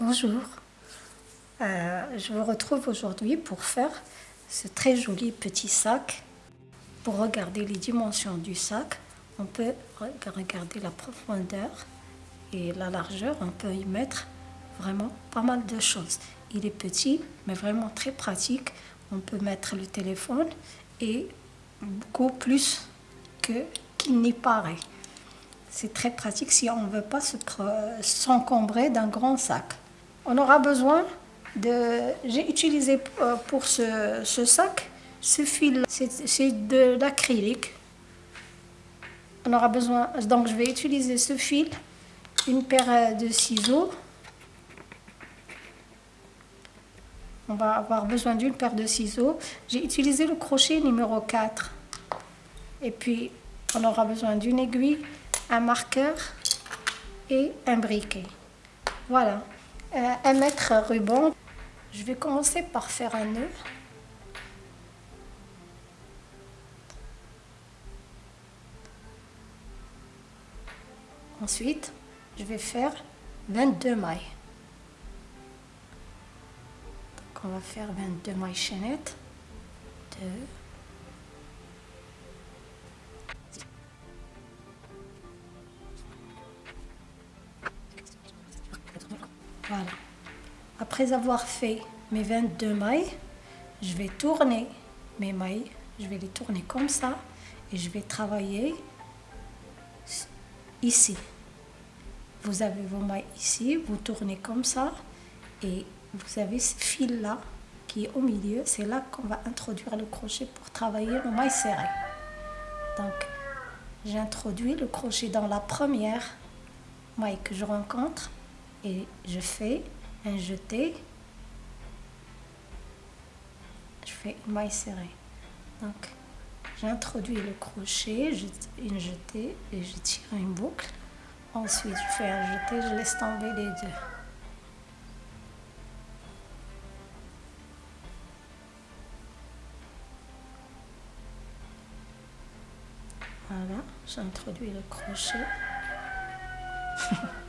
Bonjour, Euh, je vous retrouve aujourd'hui pour faire ce très joli petit sac. Pour regarder les dimensions du sac, on peut re- regarder la profondeur et la largeur. On peut y mettre vraiment pas mal de choses. Il est petit, mais vraiment très pratique. On peut mettre le téléphone et beaucoup plus qu'il n'y paraît. C'est très pratique si on ne veut pas s'encombrer d'un grand sac. On aura besoin de... J'ai utilisé euh, pour ce, ce sac ce fil, c'est de l'acrylique. On aura besoin, donc je vais utiliser ce fil, une paire euh, de ciseaux. On va avoir besoin d'une paire de ciseaux. J'ai utilisé le crochet numéro 4. Et puis, on aura besoin d'une aiguille, un marqueur et un briquet. Voilà. Euh, un mètre ruban. Je vais commencer par faire un nœud. Ensuite, je vais faire 22 mailles. Donc, on va faire 22 mailles chaînettes. 2, Après avoir fait mes 22 mailles, je vais tourner mes mailles. Je vais les tourner comme ça et je vais travailler ici. Vous avez vos mailles ici, vous tournez comme ça et vous avez ce fil-là qui est au milieu. C'est là qu'on va introduire le crochet pour travailler le maille serré. Donc, j'introduis le crochet dans la première maille que je rencontre et je fais un jeté. Je fais une maille serrée. Donc, j'introduis le crochet, je, une jetée et je tire une boucle. Ensuite, je fais un jeté, je laisse tomber les deux. Voilà, j'introduis le crochet.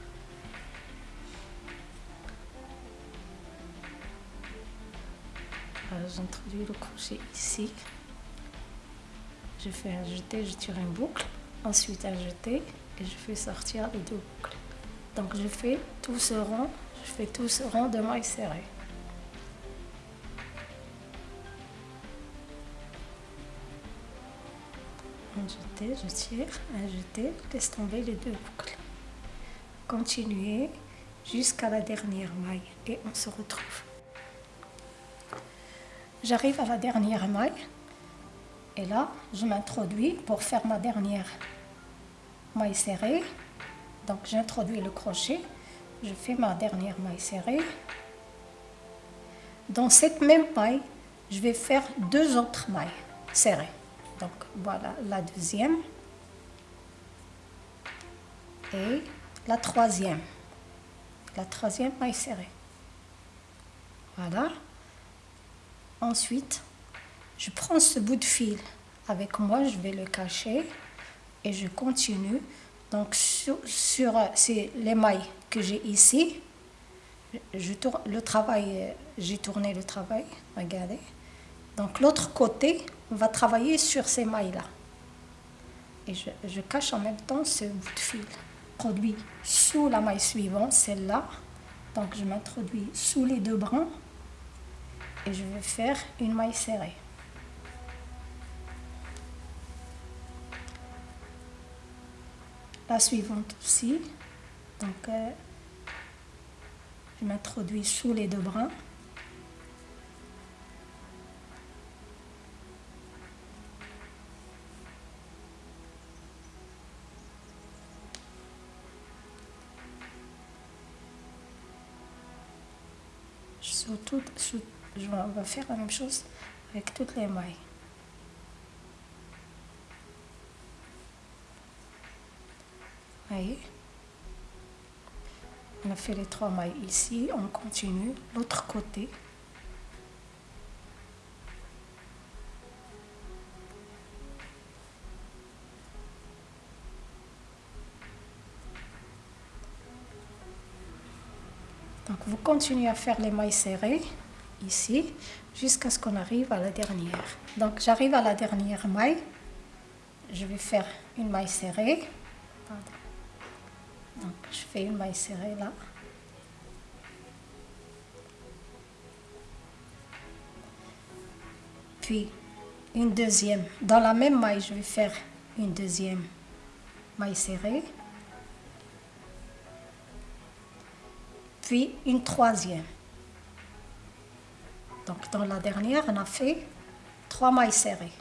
J'introduis le crochet ici. Je fais un jeté, je tire une boucle. Ensuite un jeté et je fais sortir les deux boucles. Donc je fais tout ce rond, je fais tout ce rond de mailles serrées. Un jeté, je tire, un jeté, je laisse tomber les deux boucles. Continuez jusqu'à la dernière maille et on se retrouve. J'arrive à la dernière maille et là, je m'introduis pour faire ma dernière maille serrée. Donc, j'introduis le crochet, je fais ma dernière maille serrée. Dans cette même maille, je vais faire deux autres mailles serrées. Donc, voilà la deuxième et la troisième. La troisième maille serrée. Voilà. Ensuite, je prends ce bout de fil avec moi, je vais le cacher et je continue. Donc sur, sur c'est les mailles que j'ai ici, je le travail, j'ai tourné le travail, regardez. Donc l'autre côté, on va travailler sur ces mailles-là. Et je, je cache en même temps ce bout de fil. Produit sous la maille suivante, celle-là. Donc je m'introduis sous les deux brins et je vais faire une maille serrée. La suivante aussi. Donc, euh, je m'introduis sous les deux brins. Sur toutes- sur- je vais- on va faire la même chose avec toutes les mailles. Voyez? On a fait les trois mailles ici, on continue l'autre côté. Donc vous continuez à faire les mailles serrées ici jusqu'à ce qu'on arrive à la dernière. Donc j'arrive à la dernière maille. Je vais faire une maille serrée. Donc je fais une maille serrée là. Puis une deuxième. Dans la même maille, je vais faire une deuxième maille serrée. Puis une troisième. Donc dans la dernière, on a fait trois mailles serrées.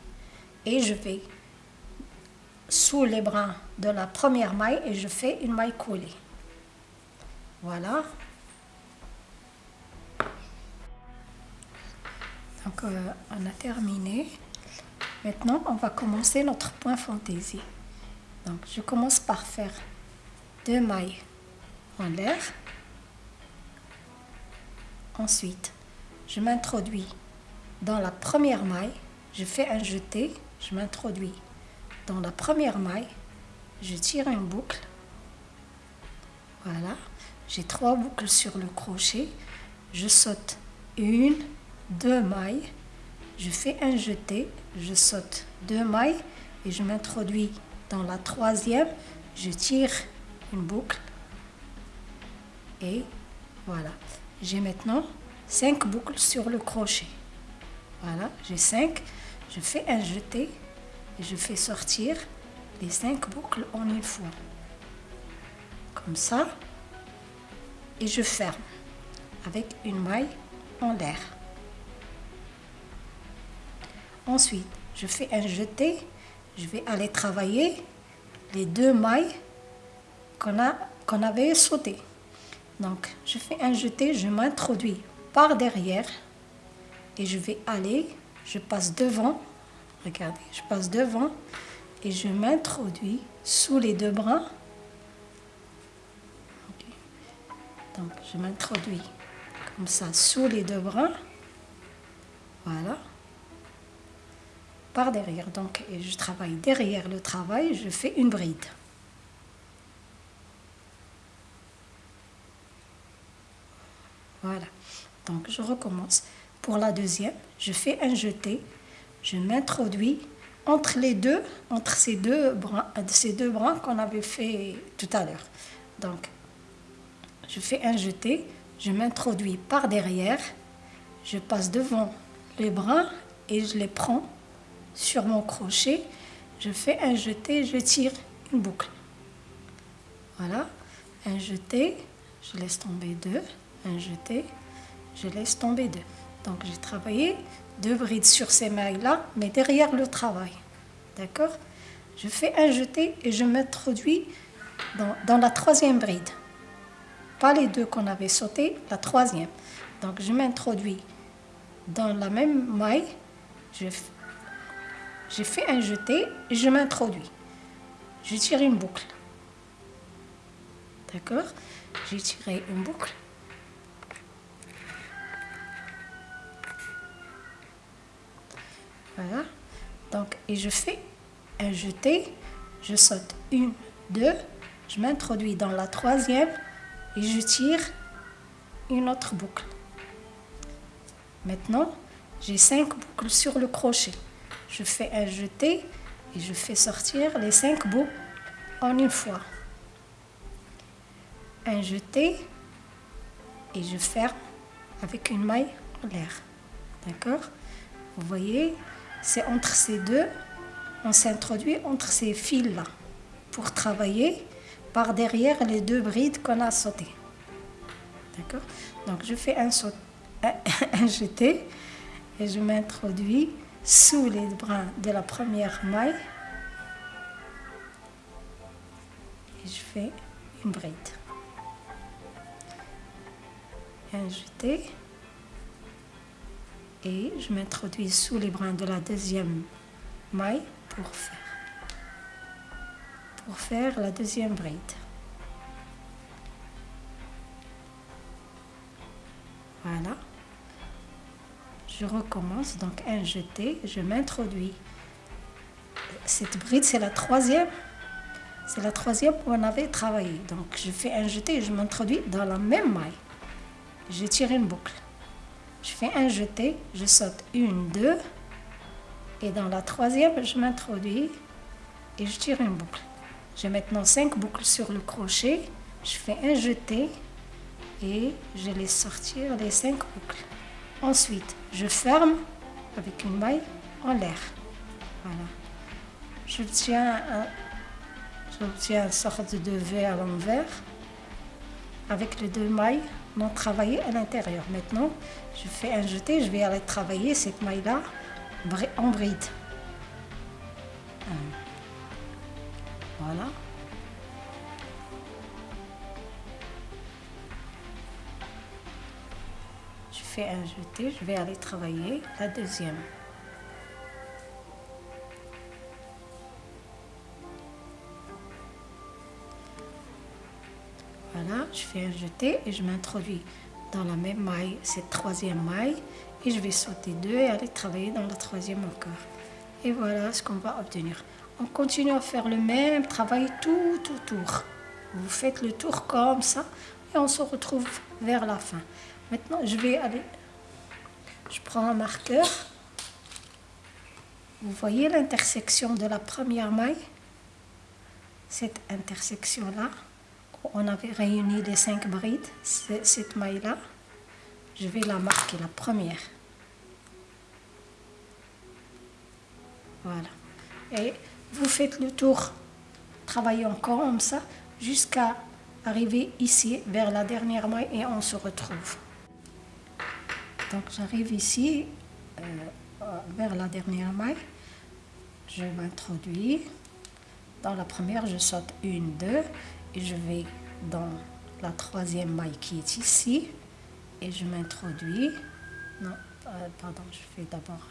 Et je vais sous les brins de la première maille et je fais une maille collée. Voilà. Donc euh, on a terminé. Maintenant, on va commencer notre point fantaisie. Donc je commence par faire deux mailles en l'air. Ensuite, je m'introduis. Dans la première maille, je fais un jeté, je m'introduis. Dans la première maille, je tire une boucle. Voilà, j'ai trois boucles sur le crochet, je saute une, deux mailles, je fais un jeté, je saute deux mailles et je m'introduis. Dans la troisième, je tire une boucle. Et voilà. J'ai maintenant 5 boucles sur le crochet. Voilà, j'ai 5. Je fais un jeté et je fais sortir les 5 boucles en une fois. Comme ça. Et je ferme avec une maille en l'air. Ensuite, je fais un jeté. Je vais aller travailler les deux mailles qu'on avait sautées. Donc, je fais un jeté, je m'introduis par derrière et je vais aller, je passe devant, regardez, je passe devant et je m'introduis sous les deux bras. Donc, je m'introduis comme ça sous les deux bras. Voilà. Par derrière. Donc, et je travaille derrière le travail, je fais une bride. Voilà. Donc je recommence. Pour la deuxième, je fais un jeté. Je m'introduis entre les deux, entre ces deux bras, ces deux bras qu'on avait fait tout à l'heure. Donc, je fais un jeté, je m'introduis par derrière, je passe devant les bras et je les prends sur mon crochet. Je fais un jeté, je tire une boucle. Voilà, un jeté, je laisse tomber deux un jeté, je laisse tomber deux. Donc j'ai travaillé deux brides sur ces mailles-là, mais derrière le travail. D'accord? Je fais un jeté et je m'introduis dans, la troisième bride. Pas les deux qu'on avait sauté, la troisième. Donc je m'introduis dans la même maille, j'ai fait un jeté et je m'introduis. Je tire une boucle. D'accord? J'ai tiré une boucle Voilà. Donc, et je fais un jeté, je saute une, deux, je m'introduis dans la troisième et je tire une autre boucle. Maintenant, j'ai cinq boucles sur le crochet. Je fais un jeté et je fais sortir les cinq boucles en une fois. Un jeté et je ferme avec une maille en l'air. D'accord? Vous voyez c'est entre ces deux, on s'introduit entre ces fils-là pour travailler par derrière les deux brides qu'on a sautées. D'accord? Donc je fais un, saut, un, jeté et je m'introduis sous les brins de la première maille et je fais une bride. Un jeté et je m'introduis sous les brins de la deuxième maille pour faire, pour faire la deuxième bride. Voilà. Je recommence, donc un jeté, je m'introduis. Cette bride, c'est la troisième. C'est la troisième où on avait travaillé. Donc je fais un jeté et je m'introduis dans la même maille. je tire une boucle. Je fais un jeté, je saute une, deux, et dans la troisième, je m'introduis et je tire une boucle. J'ai maintenant cinq boucles sur le crochet, je fais un jeté et je laisse sortir les cinq boucles. Ensuite, je ferme avec une maille en l'air. Voilà. J'obtiens une sorte de V à l'envers avec les deux mailles non travaillées à l'intérieur. Maintenant, je fais un jeté, je vais aller travailler cette maille-là en bride. Voilà. Je fais un jeté, je vais aller travailler la deuxième. Voilà, je fais un jeté et je m'introduis dans la même maille, cette troisième maille, et je vais sauter deux et aller travailler dans la troisième encore. Et voilà ce qu'on va obtenir. On continue à faire le même travail tout autour. Vous faites le tour comme ça et on se retrouve vers la fin. Maintenant, je vais aller... Je prends un marqueur. Vous voyez l'intersection de la première maille? Cette intersection-là on avait réuni les cinq brides, cette maille-là, je vais la marquer, la première. Voilà. Et vous faites le tour, travaillez encore comme ça, jusqu'à arriver ici, vers la dernière maille, et on se retrouve. Donc j'arrive ici, euh, vers la dernière maille, je m'introduis. Dans la première, je saute une, deux, je vais dans la troisième maille qui est ici et je m'introduis. Non, euh, pardon, je fais d'abord.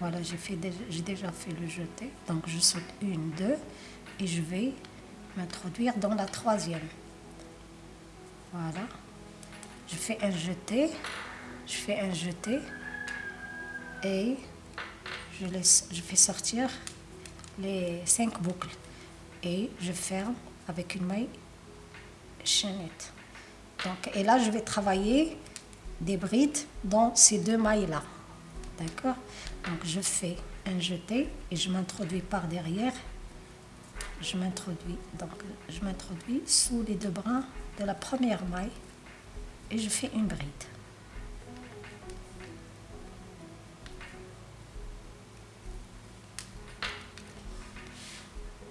Voilà, j'ai déjà fait le jeté. Donc je saute une, deux et je vais m'introduire dans la troisième. Voilà. Je fais un jeté, je fais un jeté et je laisse, je fais sortir les cinq boucles et je ferme avec une maille chaînette. Donc, et là, je vais travailler des brides dans ces deux mailles-là. D'accord? Donc, je fais un jeté et je m'introduis par derrière. Je m'introduis, donc, je m'introduis sous les deux brins de la première maille et je fais une bride.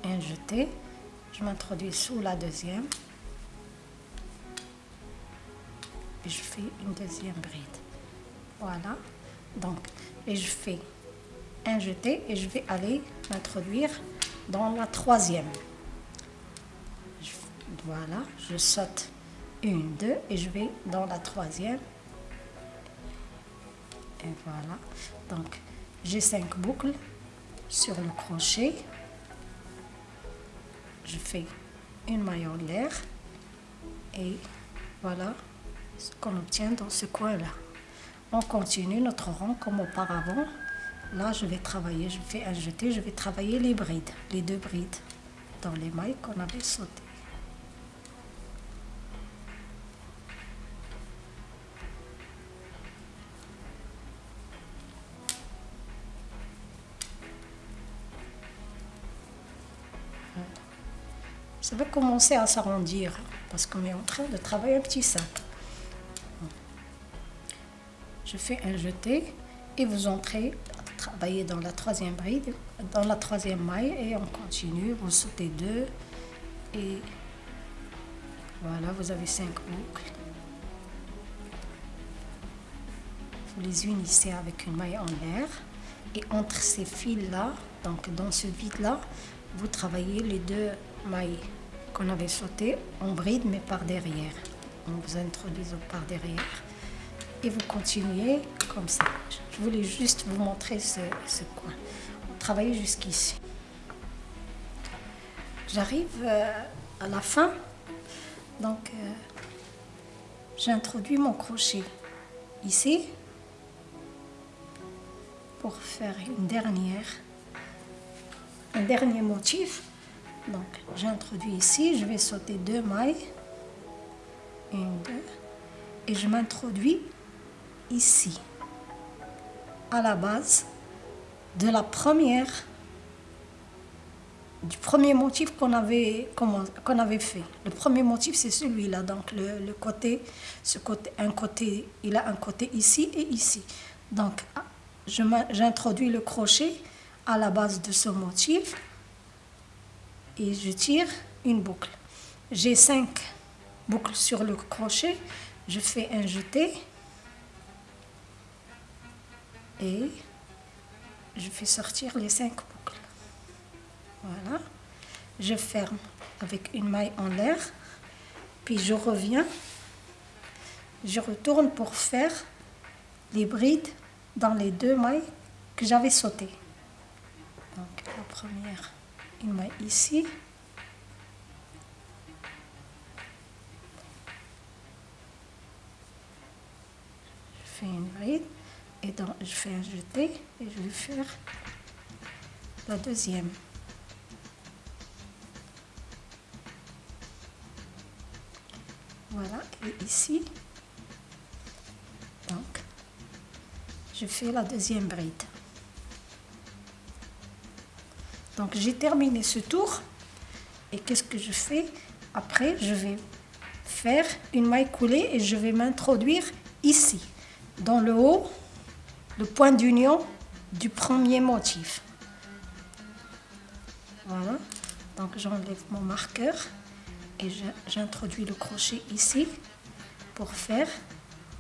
Un jeté, je m'introduis sous la deuxième et je fais une deuxième bride. Voilà. Donc, et je fais un jeté et je vais aller m'introduire dans la troisième. voilà, je saute une, deux et je vais dans la troisième. Et voilà. Donc, j'ai cinq boucles sur le crochet. Je fais une maille en l'air et voilà ce qu'on obtient dans ce coin-là. On continue notre rang comme auparavant. Là, je vais travailler, je fais un jeté, je vais travailler les brides, les deux brides dans les mailles qu'on avait sautées. Ça va commencer à s'arrondir parce qu'on est en train de travailler un petit sac je fais un jeté et vous entrez travailler dans la troisième bride, dans la troisième maille et on continue, vous sautez deux et voilà, vous avez cinq boucles. Vous les unissez avec une maille en l'air et entre ces fils-là, donc dans ce vide-là, vous travaillez les deux mailles qu'on avait sautées en bride mais par derrière. On vous introduit par derrière et vous continuez comme ça. Je voulais juste vous montrer ce, coin. On travaille jusqu'ici. J'arrive euh, à la fin, donc euh, j'introduis mon crochet ici pour faire une dernière, un dernier motif. Donc j'introduis ici, je vais sauter deux mailles, une, deux, et je m'introduis ici, à la base de la première, du premier motif qu'on avait, avait fait. Le premier motif, c'est celui-là, donc le, côté, ce côté, un côté, il a un côté ici et ici. Donc, j'introduis le crochet à la base de ce motif et je tire une boucle. J'ai cinq boucles sur le crochet, je fais un jeté et je fais sortir les cinq boucles. Voilà. Je ferme avec une maille en l'air, puis je reviens, je retourne pour faire les brides dans les deux mailles que j'avais sautées. Donc la première, maille ici. Je fais une bride et donc je fais un jeté et je vais faire la deuxième. Voilà, et ici, donc, je fais la deuxième bride. Donc j'ai terminé ce tour et qu'est-ce que je fais Après, je vais faire une maille coulée et je vais m'introduire ici, dans le haut, le point d'union du premier motif. Voilà, donc j'enlève mon marqueur et j'introduis le crochet ici pour faire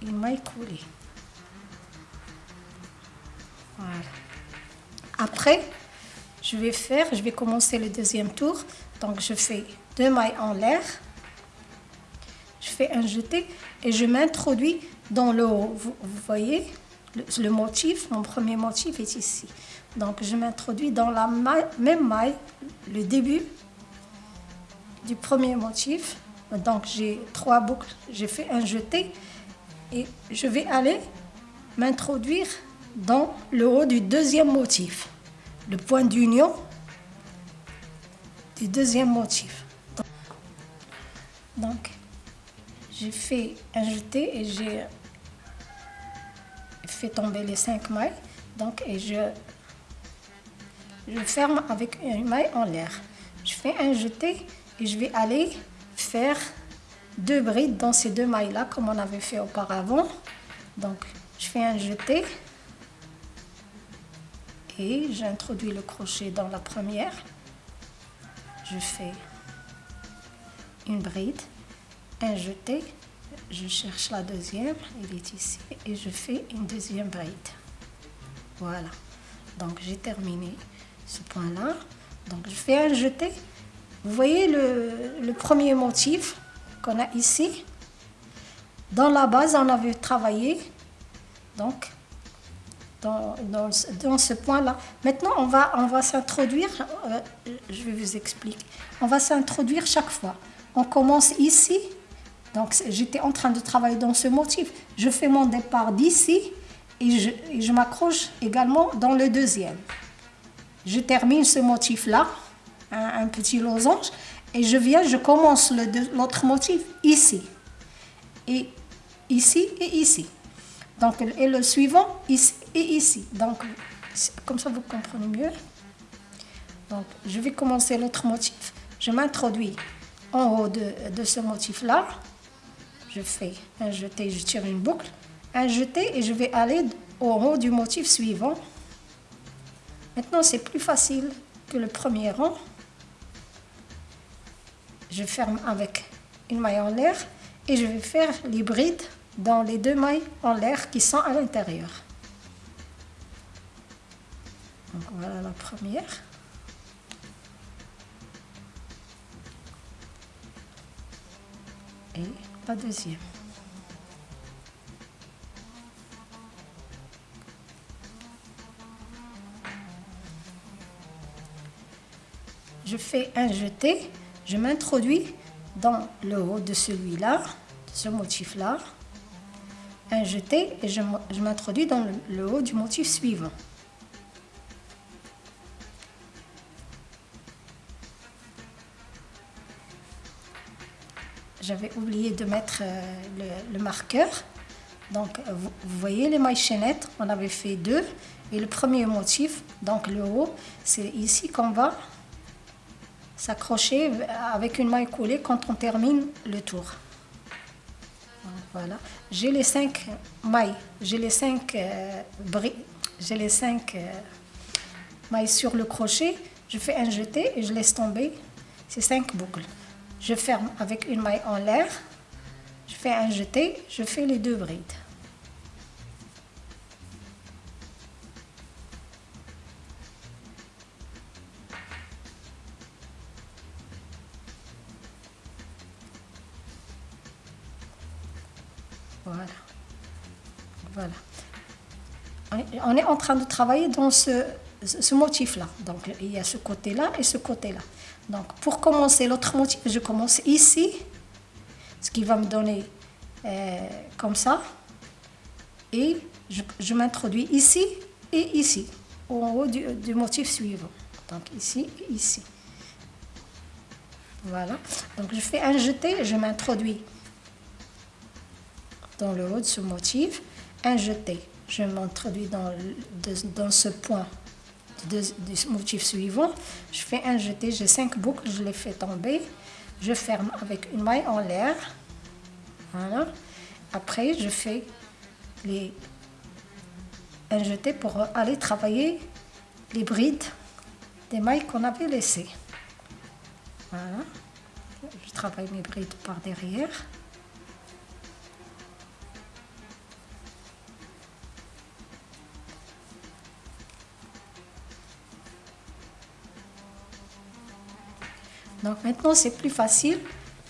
une maille coulée. Voilà. Après, je vais faire, je vais commencer le deuxième tour. Donc je fais deux mailles en l'air. Je fais un jeté et je m'introduis dans le haut. Vous, voyez, le, motif, mon premier motif est ici. Donc je m'introduis dans la même maille, le début du premier motif. Donc j'ai trois boucles, j'ai fait un jeté et je vais aller m'introduire dans le haut du deuxième motif le point d'union du deuxième motif. Donc, j'ai fait un jeté et j'ai fait tomber les cinq mailles. Donc, et je, je ferme avec une maille en l'air. Je fais un jeté et je vais aller faire deux brides dans ces deux mailles-là, comme on avait fait auparavant. Donc, je fais un jeté j'introduis le crochet dans la première. Je fais une bride, un jeté, je cherche la deuxième, elle est ici, et je fais une deuxième bride. Voilà, donc j'ai terminé ce point-là. Donc je fais un jeté. Vous voyez le, le premier motif qu'on a ici? Dans la base, on avait travaillé donc dans, ce point-là. Maintenant, on va, on va s'introduire, euh, je vais vous expliquer, on va s'introduire chaque fois. On commence ici, donc j'étais en train de travailler dans ce motif. Je fais mon départ d'ici et je, m'accroche également dans le deuxième. Je termine ce motif-là, un, petit losange, et je viens, je commence l'autre motif ici, et ici et ici. Donc, et le suivant, ici et ici. Donc, comme ça, vous comprenez mieux. Donc, je vais commencer l'autre motif. Je m'introduis en haut de, de ce motif-là. Je fais un jeté, je tire une boucle. Un jeté et je vais aller au haut du motif suivant. Maintenant, c'est plus facile que le premier rang. Je ferme avec une maille en l'air et je vais faire l'hybride dans les deux mailles en l'air qui sont à l'intérieur. Donc voilà la première. Et la deuxième. Je fais un jeté, je m'introduis dans le haut de celui-là, de ce motif-là, un jeté et je, m'introduis dans le, haut du motif suivant. j'avais oublié de mettre euh, le, marqueur. Donc, vous, voyez les mailles chaînettes, on avait fait deux. Et le premier motif, donc le haut, c'est ici qu'on va s'accrocher avec une maille coulée quand on termine le tour. Voilà. J'ai les cinq mailles, j'ai les cinq euh, j'ai les cinq euh, mailles sur le crochet. Je fais un jeté et je laisse tomber ces cinq boucles. Je ferme avec une maille en l'air. Je fais un jeté, je fais les deux brides. Voilà. Voilà. On est en train de travailler dans ce, motif-là. Donc, il y a ce côté-là et ce côté-là. Donc, pour commencer l'autre motif, je commence ici, ce qui va me donner euh, comme ça. Et je, m'introduis ici et ici, au haut du, du, motif suivant. Donc, ici et ici. Voilà. Donc, je fais un jeté, je m'introduis dans le haut de ce motif. Jeté, je m'introduis dans, dans ce point du motif suivant. Je fais un jeté, j'ai cinq boucles, je les fais tomber. Je ferme avec une maille en l'air. Voilà. Après, je fais les, un jeté pour aller travailler les brides des mailles qu'on avait laissées. Voilà. Je travaille mes brides par derrière. Donc maintenant, c'est plus facile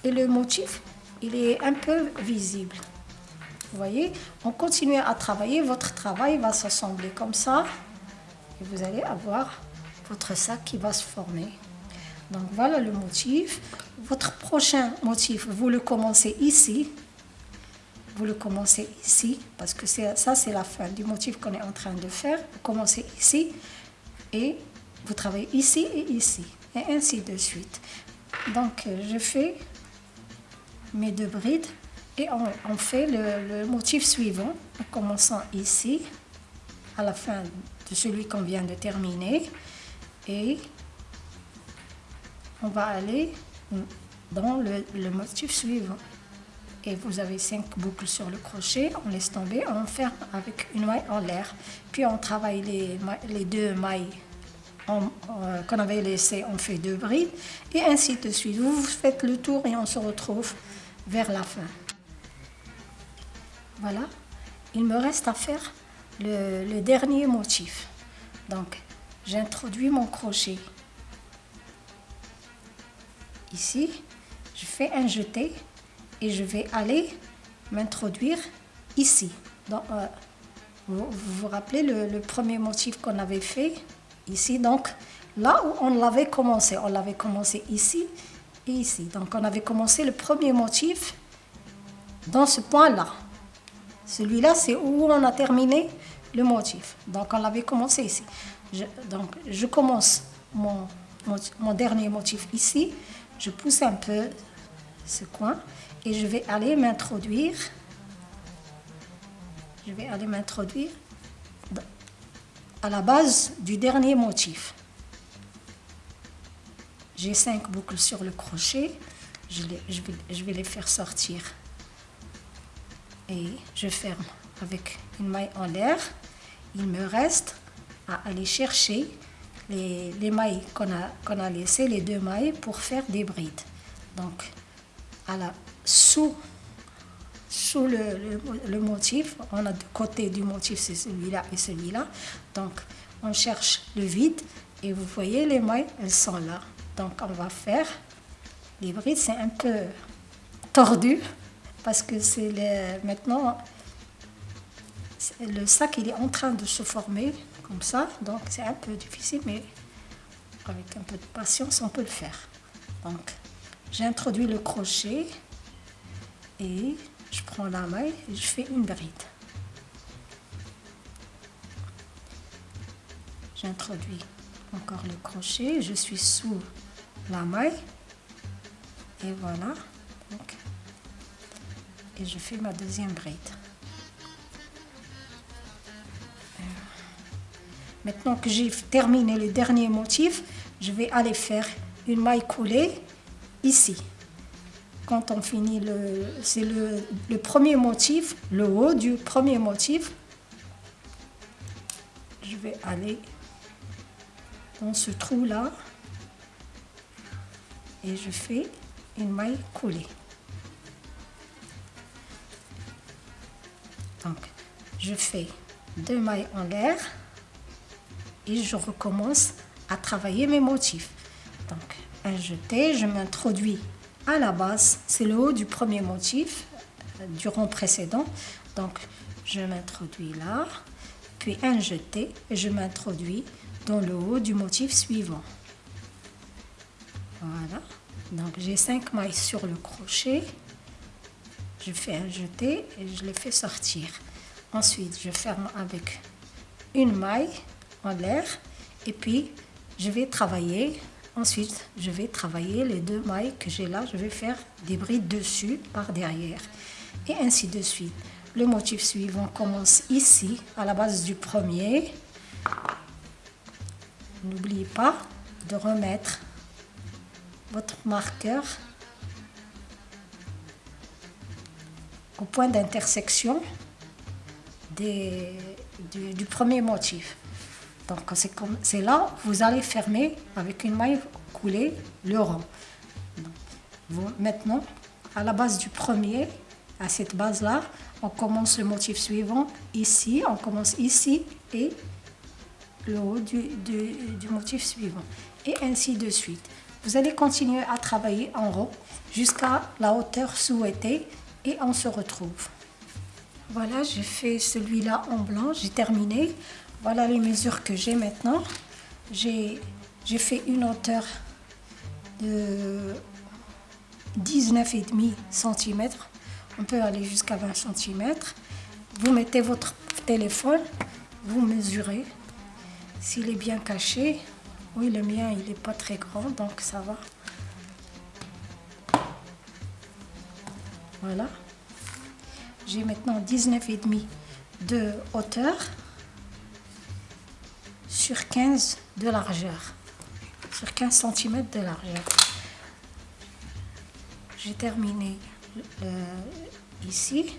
et le motif, il est un peu visible. Vous voyez, on continue à travailler, votre travail va s'assembler comme ça et vous allez avoir votre sac qui va se former. Donc voilà le motif. Votre prochain motif, vous le commencez ici. Vous le commencez ici, parce que ça, c'est la fin du motif qu'on est en train de faire. Vous commencez ici et vous travaillez ici et ici et ainsi de suite. Donc je fais mes deux brides et on, fait le, motif suivant en commençant ici à la fin de celui qu'on vient de terminer. Et on va aller dans le, motif suivant. Et vous avez cinq boucles sur le crochet on laisse tomber on ferme avec une maille en l'air. Puis on travaille les, les deux mailles euh, qu'on avait laissé, on fait deux brides, et ainsi de suite. Vous faites le tour et on se retrouve vers la fin. Voilà, il me reste à faire le, dernier motif. Donc, j'introduis mon crochet ici, je fais un jeté et je vais aller m'introduire ici. Donc, euh, vous, vous, rappelez le premier motif qu'on avait fait? Ici. Donc, là où on l'avait commencé, on l'avait commencé ici et ici. Donc, on avait commencé le premier motif dans ce point-là. Celui-là, c'est où on a terminé le motif. Donc, on l'avait commencé ici. donc, je commence mon, mon dernier motif ici. Je pousse un peu ce coin et je vais aller m'introduire. Je vais aller m'introduire à la base du dernier motif. J'ai cinq boucles sur le crochet, je, vais, les faire sortir et je ferme avec une maille en l'air. Il me reste à aller chercher les, mailles qu'on a, qu'on a laissées, les deux mailles, pour faire des brides. Donc, à la, sous sous le, motif. On a deux côtés du motif, c'est celui-là et celui-là. Donc, on cherche le vide et vous voyez les mailles, elles sont là. Donc, on va faire les brides. C'est un peu tordu parce que c'est maintenant le sac il est en train de se former comme ça. Donc, c'est un peu difficile, mais avec un peu de patience, on peut le faire. Donc, j'introduis le crochet et je prends la maille et je fais une bride. J'introduis encore le crochet, je suis sous la maille et voilà. Et je fais ma deuxième bride. Maintenant que j'ai terminé le dernier motif, je vais aller faire une maille coulée ici. Quand on finit le, c'est le, le premier motif, le haut du premier motif, je vais aller dans ce trou là et je fais une maille coulée. Donc, je fais deux mailles en l'air et je recommence à travailler mes motifs. Donc, un jeté, je m'introduis à la base, c'est le haut du premier motif euh, du rond précédent. Donc, je m'introduis là, puis un jeté et je m'introduis dans le haut du motif suivant. Voilà. Donc, j'ai cinq mailles sur le crochet. Je fais un jeté et je les fais sortir. Ensuite, je ferme avec une maille en l'air et puis je vais travailler ensuite je vais travailler les deux mailles que j'ai là. Je vais faire des brides dessus par derrière. Et ainsi de suite. Le motif suivant commence ici à la base du premier. N'oubliez pas de remettre votre marqueur au point d'intersection du, premier motif c'est là, vous allez fermer avec une maille coulée le rond. maintenant, à la base du premier, à cette base-là, on commence le motif suivant ici, on commence ici et le haut du, du, motif suivant. Et ainsi de suite. Vous allez continuer à travailler en rond jusqu'à la hauteur souhaitée et on se retrouve. Voilà, j'ai fait celui-là en blanc, j'ai terminé. Voilà les mesures que j'ai maintenant. J'ai fait une hauteur de 19,5 cm. On peut aller jusqu'à 20 cm. Vous mettez votre téléphone, vous mesurez. S'il est bien caché, oui le mien il n'est pas très grand donc ça va. Voilà. J'ai maintenant 19,5 de hauteur sur 15 de largeur, sur 15 cm de largeur. J'ai terminé ici.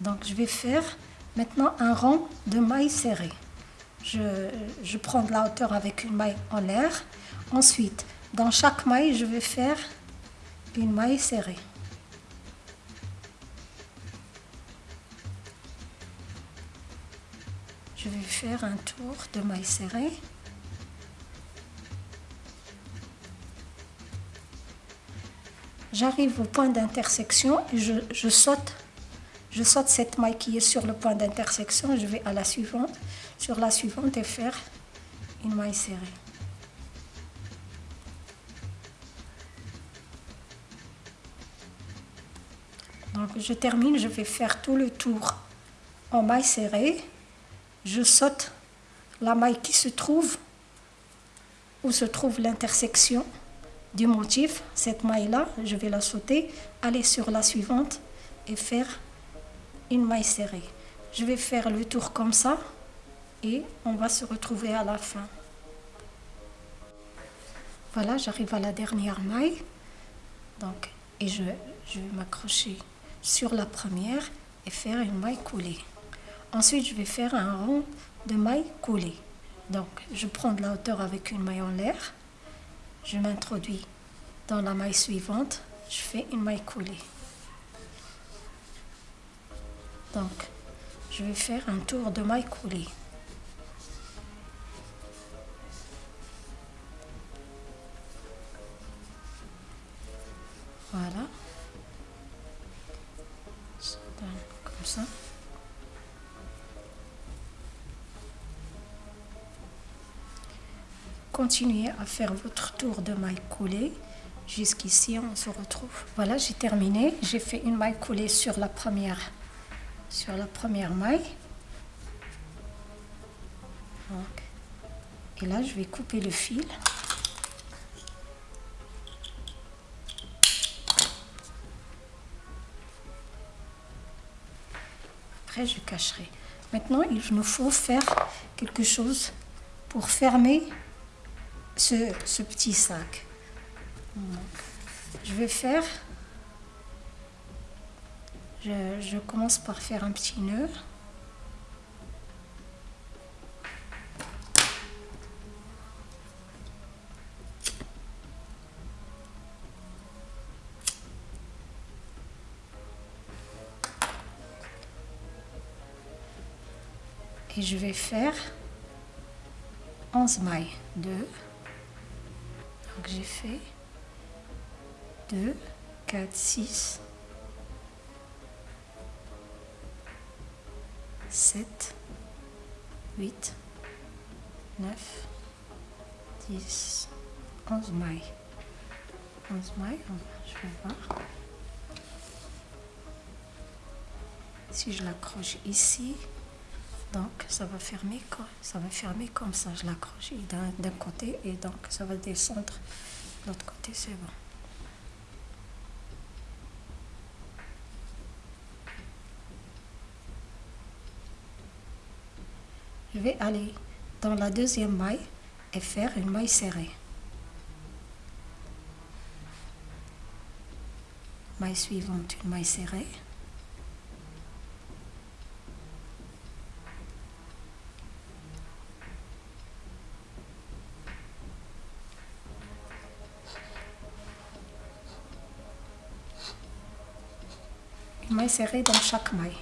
Donc je vais faire maintenant un rang de mailles serrées. Je, je prends de la hauteur avec une maille en l'air. Ensuite, dans chaque maille, je vais faire une maille serrée. Je vais faire un tour de maille serrée. J'arrive au point d'intersection et je, saute. Je saute cette maille qui est sur le point d'intersection. Je vais à la suivante. Sur la suivante et faire une maille serrée. Je termine, je vais faire tout le tour en maille serrée. Je saute la maille qui se trouve où se trouve l'intersection du motif, cette maille-là, je vais la sauter, aller sur la suivante et faire une maille serrée. Je vais faire le tour comme ça et on va se retrouver à la fin. Voilà, j'arrive à la dernière maille. Donc, et je, je vais m'accrocher sur la première et faire une maille coulée. Ensuite, je vais faire un rond de maille coulée. Donc, je prends de la hauteur avec une maille en l'air. Je m'introduis dans la maille suivante. Je fais une maille coulée. Donc, je vais faire un tour de maille coulée. Voilà. Continuez à faire votre tour de maille coulée. Jusqu'ici, on se retrouve. Voilà, j'ai terminé. J'ai fait une maille coulée sur la première, sur la première maille. Et là, je vais couper le fil. Après, je cacherai. Maintenant, il nous faut faire quelque chose pour fermer ce, ce petit sac. je vais faire... Je, je commence par faire un petit nœud. Et je vais faire 11 mailles. 2 donc j'ai fait 2 4 6 7 8 9 10 11 mailles. 11 mailles je vais voir. Si je l'accroche ici donc ça va fermer ça va fermer comme ça. Je l'accroche d'un côté et donc ça va descendre. De l'autre côté c'est bon. Je vais aller dans la deuxième maille et faire une maille serrée. Maille suivante une maille serrée serrée dans chaque maille.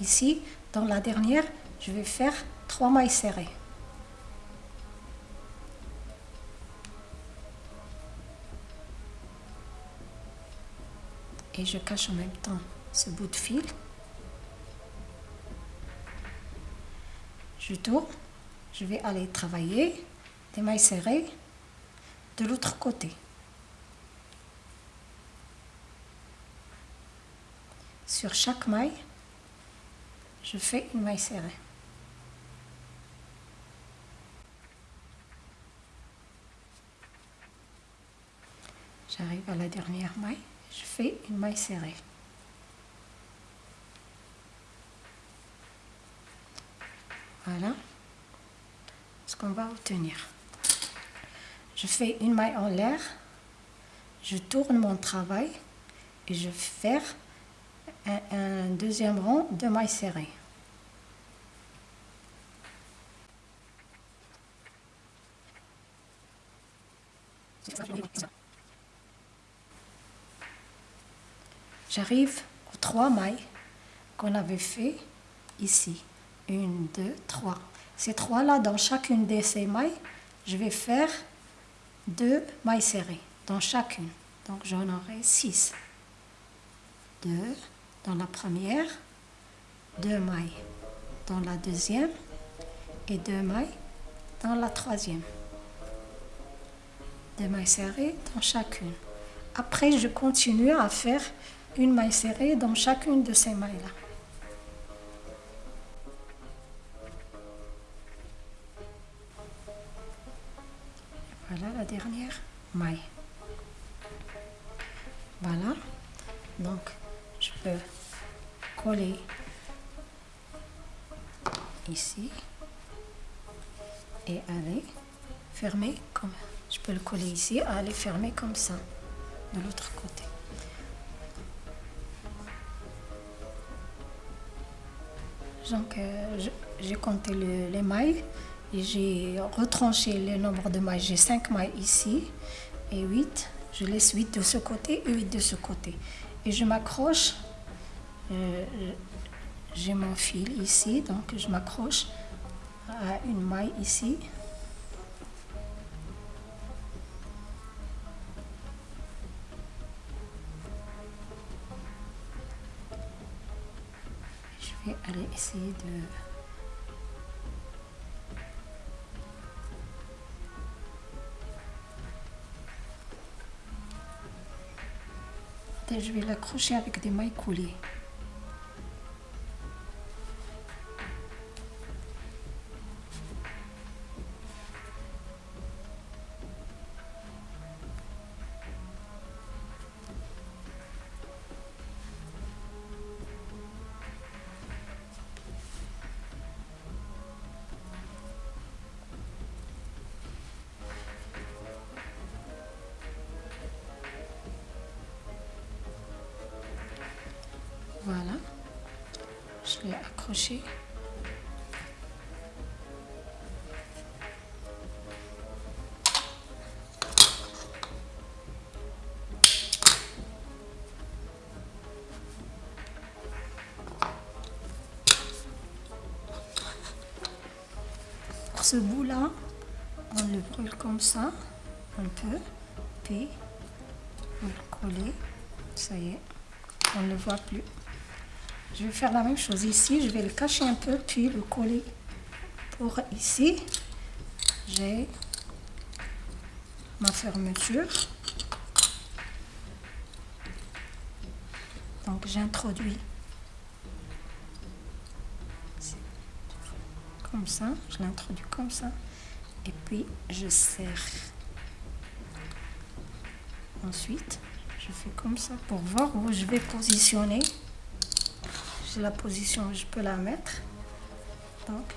Ici, dans la dernière, je vais faire trois mailles serrées. Et je cache en même temps ce bout de fil. Je tourne je vais aller travailler des mailles serrées de l'autre côté. Sur chaque maille, je fais une maille serrée. J'arrive à la dernière maille, je fais une maille serrée. Voilà ce qu'on va obtenir. Je fais une maille en l'air, je tourne mon travail et je vais faire un, deuxième rang de mailles serrées. J'arrive aux trois mailles qu'on avait fait ici. Une, deux, trois. Ces trois-là, dans chacune de ces mailles, je vais faire deux mailles serrées dans chacune. Donc j'en aurai six. Deux dans la première, deux mailles dans la deuxième et deux mailles dans la troisième. Deux mailles serrées dans chacune. Après, je continue à faire une maille serrée dans chacune de ces mailles-là. Voilà la dernière maille. Voilà. Donc, je peux coller ici et aller fermer comme je peux le coller ici aller fermer comme ça de l'autre côté. Donc, euh, j'ai compté les mailles j'ai retranché le nombre de mailles. J'ai 5 mailles ici et 8. Je laisse 8 de ce côté et 8 de ce côté. Et je m'accroche. Euh, j'ai mon fil ici, donc je m'accroche à une maille ici. Je vais aller essayer de et je vais l'accrocher avec des mailles coulées. Ce bout-là, on le brûle comme ça, un peu, puis on le coller, ça y est, on ne le voit plus. Je vais faire la même chose ici. Je vais le cacher un peu, puis le coller pour ici. J'ai ma fermeture. Donc j'introduis comme ça. Je l'introduis comme ça. Et puis je serre. Ensuite, je fais comme ça pour voir où je vais positionner la position je peux la mettre. Donc,